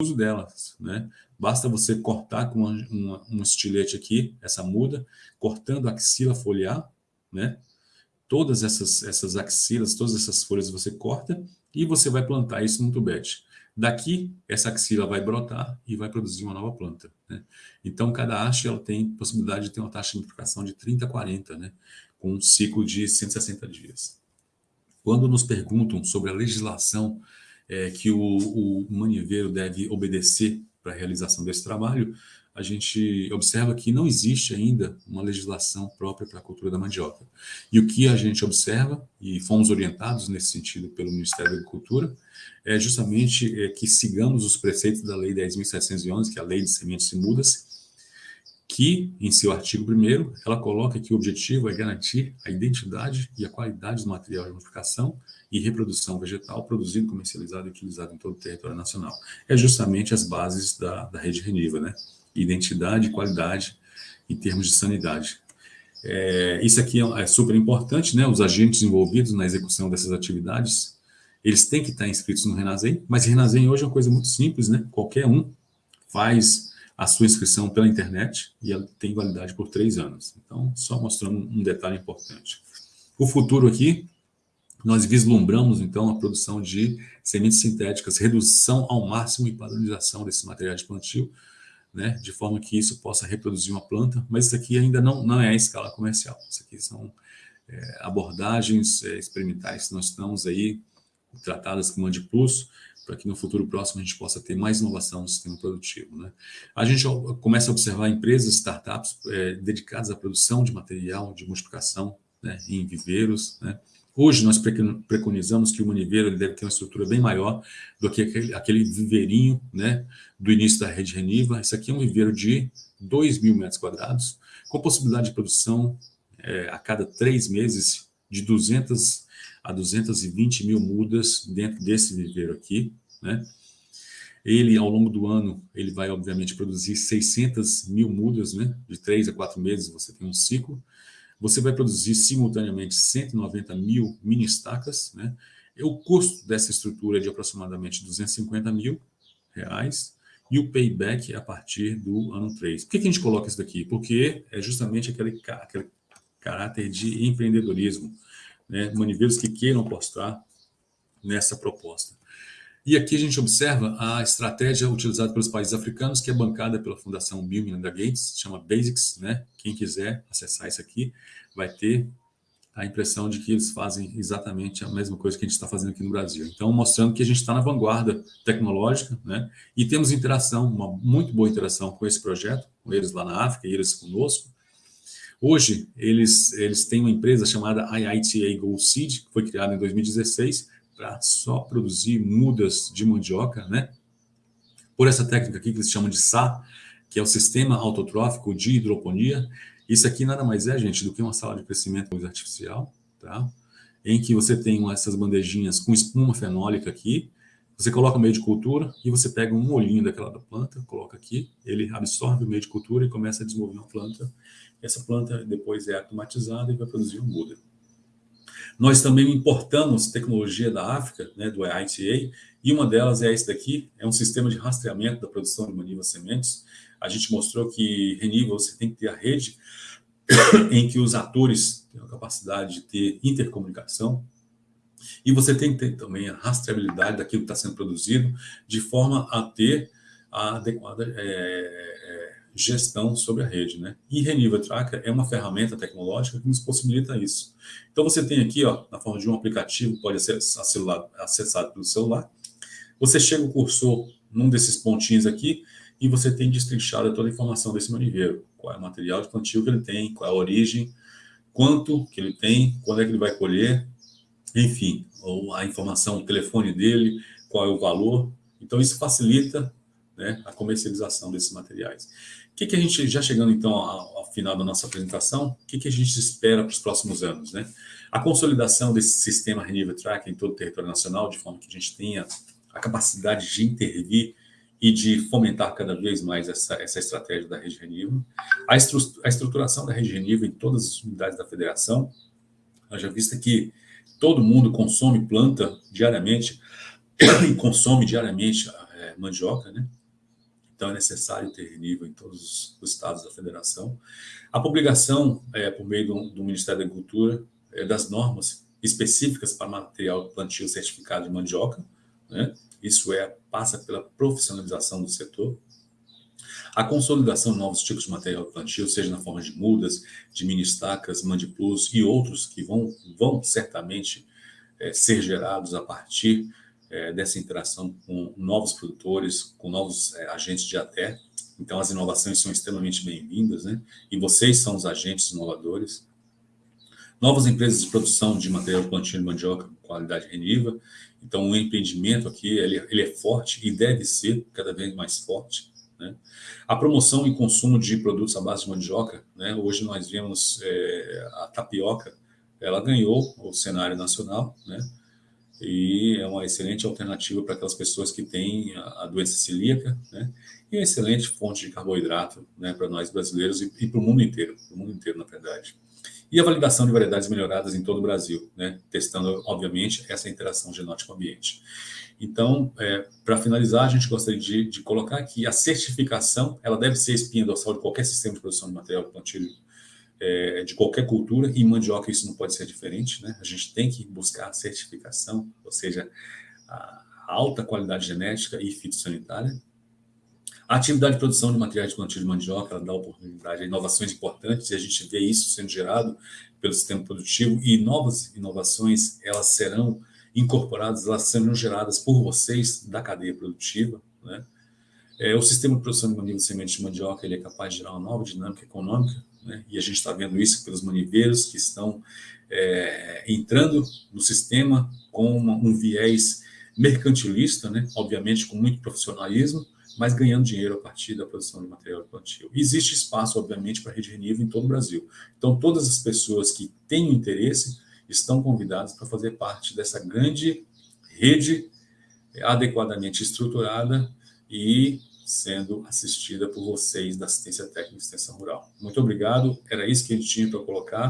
uso delas, né? Basta você cortar com uma, uma, um estilete aqui, essa muda, cortando a axila foliar, né? Todas essas, essas axilas, todas essas folhas você corta e você vai plantar isso num tubete. Daqui, essa axila vai brotar e vai produzir uma nova planta. Né? Então, cada haste ela tem possibilidade de ter uma taxa de multiplicação de 30 a 40, né? com um ciclo de 160 dias. Quando nos perguntam sobre a legislação é, que o, o maniveiro deve obedecer para a realização desse trabalho, a gente observa que não existe ainda uma legislação própria para a cultura da mandioca. E o que a gente observa, e fomos orientados nesse sentido pelo Ministério da Agricultura, é justamente é, que sigamos os preceitos da Lei 10.711, que é a Lei de Sementes e Mudas, que, em seu artigo 1 ela coloca que o objetivo é garantir a identidade e a qualidade do material de multiplicação e reprodução vegetal produzido, comercializado e utilizado em todo o território nacional. É justamente as bases da, da rede Reniva, né? Identidade e qualidade em termos de sanidade. É, isso aqui é, é super importante, né? Os agentes envolvidos na execução dessas atividades, eles têm que estar inscritos no Renazem, mas Renazem hoje é uma coisa muito simples, né? Qualquer um faz a sua inscrição pela internet e ela tem validade por três anos. Então, só mostrando um detalhe importante. O futuro aqui, nós vislumbramos, então, a produção de sementes sintéticas, redução ao máximo e padronização desses materiais de plantio, né, de forma que isso possa reproduzir uma planta, mas isso aqui ainda não, não é a escala comercial. Isso aqui são é, abordagens é, experimentais que nós estamos aí tratadas com Mandi Plus, para que no futuro próximo a gente possa ter mais inovação no sistema produtivo. Né? A gente começa a observar empresas, startups é, dedicadas à produção de material de multiplicação né, em viveiros. Né? Hoje nós preconizamos que o maniveiro deve ter uma estrutura bem maior do que aquele, aquele viveirinho né, do início da rede Reniva. Isso aqui é um viveiro de 2 mil metros quadrados, com possibilidade de produção é, a cada três meses de 200 a 220 mil mudas dentro desse viveiro aqui, né? Ele, ao longo do ano, ele vai, obviamente, produzir 600 mil mudas, né? De três a quatro meses você tem um ciclo. Você vai produzir simultaneamente 190 mil mini estacas, né? E o custo dessa estrutura é de aproximadamente 250 mil reais e o payback é a partir do ano 3. Por que, que a gente coloca isso daqui? Porque é justamente aquele, aquele caráter de empreendedorismo né, maniveiros que queiram apostar nessa proposta. E aqui a gente observa a estratégia utilizada pelos países africanos, que é bancada pela Fundação Bill Melinda Gates, chama Basics, né? Quem quiser acessar isso aqui vai ter a impressão de que eles fazem exatamente a mesma coisa que a gente está fazendo aqui no Brasil. Então, mostrando que a gente está na vanguarda tecnológica, né? E temos interação, uma muito boa interação com esse projeto, com eles lá na África e eles conosco, Hoje, eles, eles têm uma empresa chamada IITA Gold Seed, que foi criada em 2016, para só produzir mudas de mandioca, né? Por essa técnica aqui que eles chamam de SA, que é o Sistema Autotrófico de Hidroponia. Isso aqui nada mais é, gente, do que uma sala de crescimento artificial, tá? Em que você tem essas bandejinhas com espuma fenólica aqui, você coloca o meio de cultura e você pega um olhinho daquela da planta, coloca aqui, ele absorve o meio de cultura e começa a desenvolver uma planta essa planta depois é automatizada e vai produzir um muda. Nós também importamos tecnologia da África, né, do ITA, e uma delas é esse daqui, é um sistema de rastreamento da produção de manivas sementes. A gente mostrou que Reniva você tem que ter a rede em que os atores têm a capacidade de ter intercomunicação, e você tem que ter também a rastreabilidade daquilo que está sendo produzido, de forma a ter a adequada é, gestão sobre a rede. Né? E Reniva Tracker é uma ferramenta tecnológica que nos possibilita isso. Então você tem aqui, ó, na forma de um aplicativo, pode ser acessado pelo celular. Você chega o cursor num desses pontinhos aqui e você tem destrinchado toda a informação desse maniveiro. Qual é o material de plantio que ele tem, qual é a origem, quanto que ele tem, quando é que ele vai colher, enfim, a informação, o telefone dele, qual é o valor. Então isso facilita né, a comercialização desses materiais que, que a gente, já chegando então ao, ao final da nossa apresentação, o que, que a gente espera para os próximos anos? Né? A consolidação desse sistema Renewable Track em todo o território nacional, de forma que a gente tenha a capacidade de intervir e de fomentar cada vez mais essa, essa estratégia da rede Renewable. A, estru a estruturação da rede Renewable em todas as unidades da federação, já vista que todo mundo consome planta diariamente e consome diariamente é, mandioca, né? Então, é necessário ter nível em todos os estados da federação. A publicação, é, por meio do, do Ministério da Agricultura, é, das normas específicas para material plantio certificado de mandioca, né? Isso é, passa pela profissionalização do setor. A consolidação de novos tipos de material plantio, seja na forma de mudas, de mini estacas, mandiplus e outros que vão, vão certamente é, ser gerados a partir é, dessa interação com novos produtores, com novos é, agentes de até. Então, as inovações são extremamente bem-vindas, né? E vocês são os agentes inovadores. Novas empresas de produção de material plantio de mandioca com qualidade reniva. Então, o empreendimento aqui, ele, ele é forte e deve ser cada vez mais forte. Né? A promoção e consumo de produtos à base de mandioca, né? hoje nós vemos é, a tapioca, ela ganhou o cenário nacional, né? e é uma excelente alternativa para aquelas pessoas que têm a, a doença celíaca, né? E é uma excelente fonte de carboidrato, né, para nós brasileiros e, e para o mundo inteiro, para o mundo inteiro, na verdade. E a validação de variedades melhoradas em todo o Brasil, né, testando, obviamente, essa interação genótico-ambiente. Então, é, para finalizar, a gente gostaria de, de, colocar que a certificação, ela deve ser espinha dorsal de qualquer sistema de produção de material plantio é, de qualquer cultura, e em mandioca isso não pode ser diferente, né? A gente tem que buscar a certificação, ou seja, a alta qualidade genética e fitossanitária. A atividade de produção de materiais de plantio de mandioca, ela dá oportunidade a inovações importantes, e a gente vê isso sendo gerado pelo sistema produtivo, e novas inovações, elas serão incorporadas, elas serão geradas por vocês da cadeia produtiva, né? É, o sistema de produção de manivos de semente de mandioca ele é capaz de gerar uma nova dinâmica econômica, né? e a gente está vendo isso pelos maniveiros que estão é, entrando no sistema com uma, um viés mercantilista, né? obviamente com muito profissionalismo, mas ganhando dinheiro a partir da produção de material plantio. Existe espaço, obviamente, para rede Renivo em todo o Brasil. Então, todas as pessoas que têm interesse estão convidadas para fazer parte dessa grande rede adequadamente estruturada e sendo assistida por vocês da assistência técnica e extensão rural. Muito obrigado, era isso que a gente tinha para colocar.